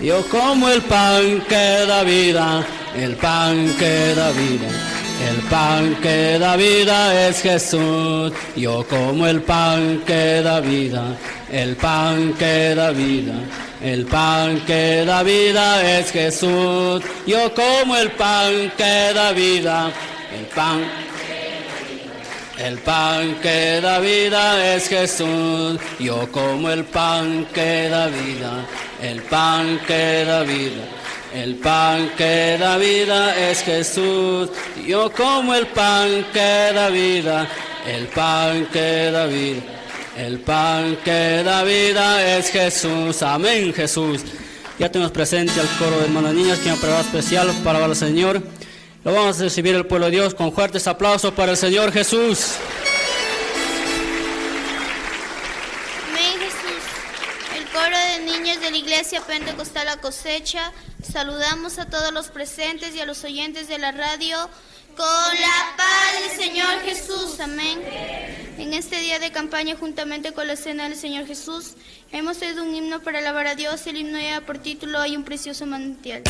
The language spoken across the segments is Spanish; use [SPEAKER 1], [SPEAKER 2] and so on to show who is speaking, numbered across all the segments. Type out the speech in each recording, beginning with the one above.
[SPEAKER 1] Yo como el pan que da vida, el pan que da vida. El pan que da vida es Jesús. Yo como el pan que da vida, el pan que da vida. El pan que da vida es Jesús. Yo como el pan que da vida, el pan el pan que da vida es Jesús, yo como el pan que da vida, el pan que da vida. El pan que da vida es Jesús, yo como el pan que da vida, el pan que da vida. El pan que da vida es Jesús, amén Jesús. Ya tenemos presente al coro de hermanas niñas que han preparado especial para el Señor. Lo vamos a recibir el pueblo de Dios con fuertes aplausos para el Señor Jesús.
[SPEAKER 2] Amén Jesús. El coro de niños de la iglesia Pentecostal La Cosecha, saludamos a todos los presentes y a los oyentes de la radio con la paz del Señor Jesús. Amén. En este día de campaña, juntamente con la cena del Señor Jesús, hemos oído un himno para alabar a Dios. El himno lleva por título Hay un precioso manantial.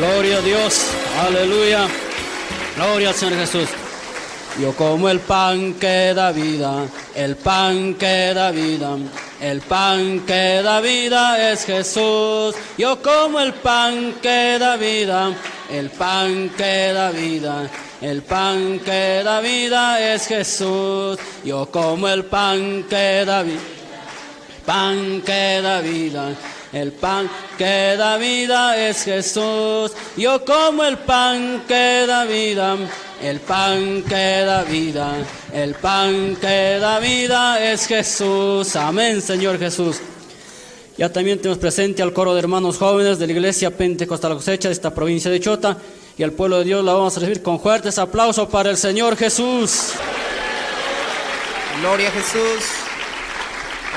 [SPEAKER 2] Gloria
[SPEAKER 1] a Dios, aleluya. Gloria al Señor Jesús. Yo como el pan que da vida, el pan que da vida, el pan que da vida es Jesús. Yo como el pan que da vida, el pan que da vida. El pan que da vida es Jesús. Yo como el pan que da vida pan que da vida. El pan que da vida es Jesús. Yo como el pan que da vida. El pan que da vida. El pan que da vida es Jesús. Amén, Señor Jesús. Ya también tenemos presente al coro de hermanos jóvenes de la iglesia Pentecostal Cosecha de esta provincia de Chota. Y al pueblo de Dios la vamos a recibir con fuertes aplausos para el Señor Jesús.
[SPEAKER 3] Gloria a Jesús.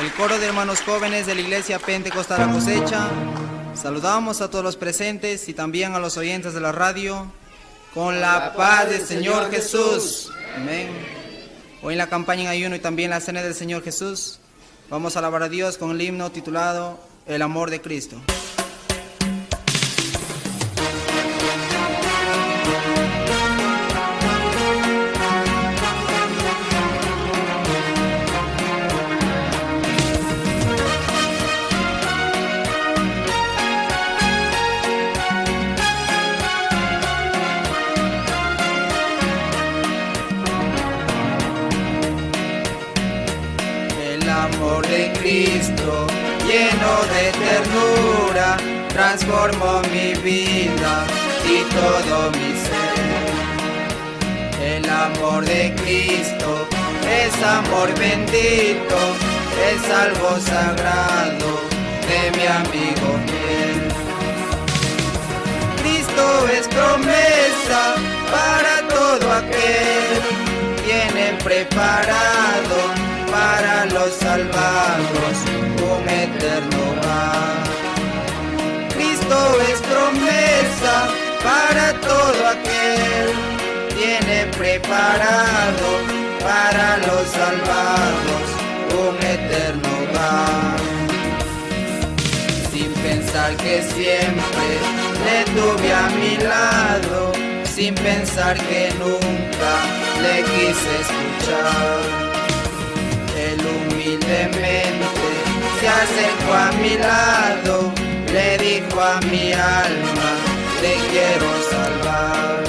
[SPEAKER 3] El coro de hermanos jóvenes de la iglesia Pentecostal La Cosecha. Saludamos a todos los presentes y también a los oyentes de la radio con la paz del Señor Jesús. Amén. Hoy en la campaña en ayuno y también la cena del Señor Jesús Vamos a alabar a Dios con el himno titulado El amor de Cristo. Cristo, de ternura, transformó mi vida y todo mi ser. El amor de Cristo es amor bendito, es algo sagrado de mi amigo fiel. Cristo es promesa para todo aquel, viene preparado para los salvados un eterno. Es promesa para todo aquel, tiene preparado para los salvados un eterno hogar. Sin pensar que siempre le tuve a mi lado, sin pensar que nunca le quise escuchar humildemente se acercó a mi lado, le dijo a mi alma, te quiero salvar.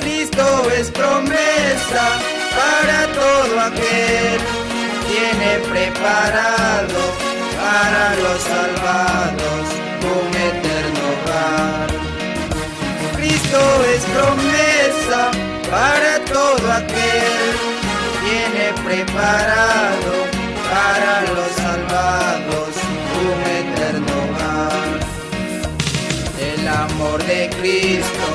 [SPEAKER 3] Cristo es promesa para todo aquel, tiene preparado para los salvados un eterno hogar. Cristo es promesa para todo aquel tiene preparado Cristo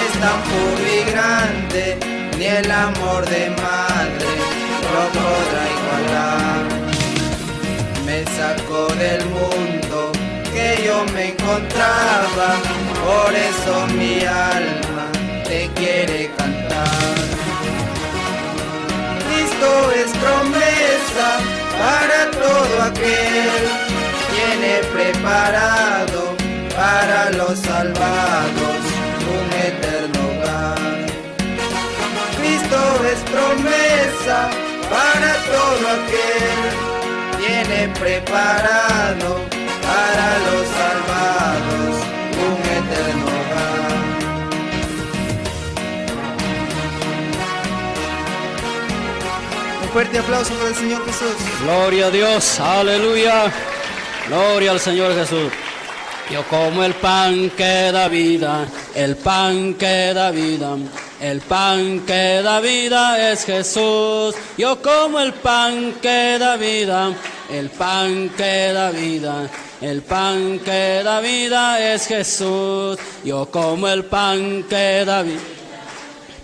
[SPEAKER 3] es tan puro y grande, ni el amor de madre lo podrá igualar. Me sacó del mundo que yo me encontraba, por eso mi alma te quiere cantar es promesa para todo aquel, tiene preparado los salvados un eterno hogar. Cristo es promesa para todo aquel, tiene preparado para los salvados un eterno hogar. fuerte aplauso para el Señor Jesús.
[SPEAKER 1] Gloria a Dios, aleluya. Gloria al Señor Jesús. Yo como el pan que da vida, el pan que da vida, el pan que da vida es Jesús. Yo como el pan que da vida, el pan que da vida. El pan que da vida es Jesús. Yo como el pan que da vida.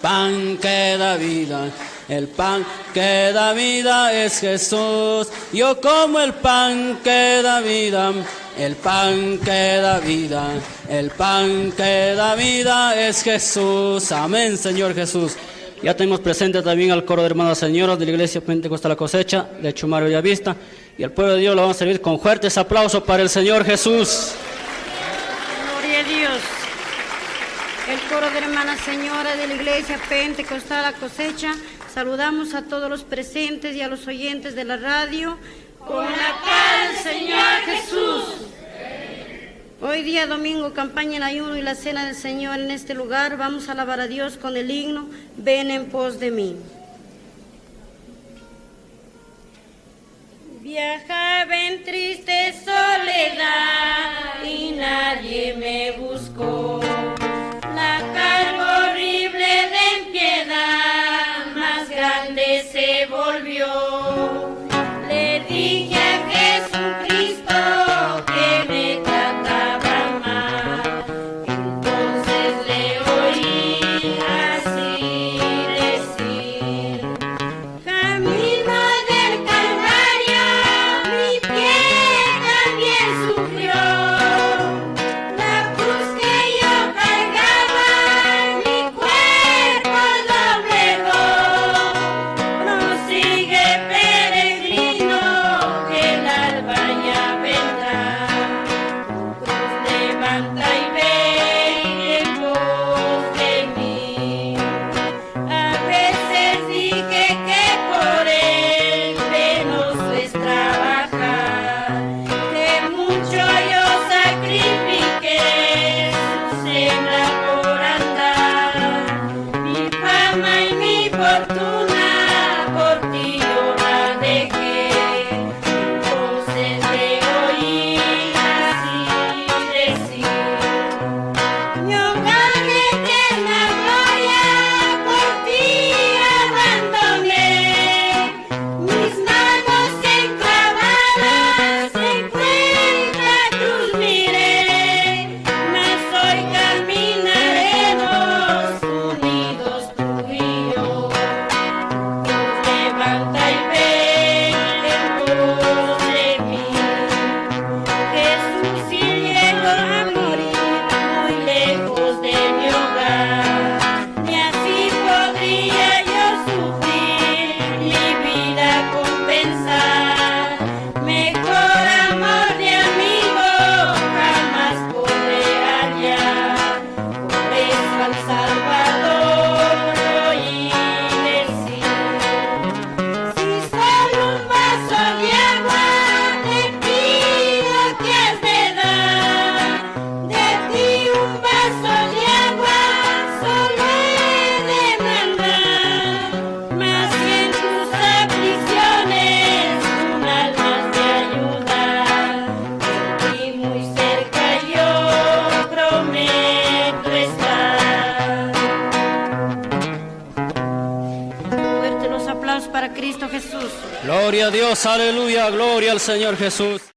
[SPEAKER 1] Pan que da vida. El pan que da vida es Jesús. Yo como el pan que da vida. El pan que da vida. El pan que da vida es Jesús. Amén, Señor Jesús. Ya tenemos presente también al coro de hermanas señoras de la iglesia Pentecostal La Cosecha de Chumario Vista. Y al pueblo de Dios lo vamos a servir con fuertes aplausos para el Señor Jesús.
[SPEAKER 4] Gloria a Dios. El coro de hermanas señoras de la iglesia Pentecostal La Cosecha Saludamos a todos los presentes y a los oyentes de la radio.
[SPEAKER 5] Con la paz Señor Jesús.
[SPEAKER 4] Hoy día domingo, campaña en ayuno y la cena del Señor en este lugar, vamos a alabar a Dios con el himno Ven en pos de mí.
[SPEAKER 5] Viajaba en triste soledad y nadie me buscó.
[SPEAKER 1] Gloria a Dios, aleluya, gloria al Señor Jesús.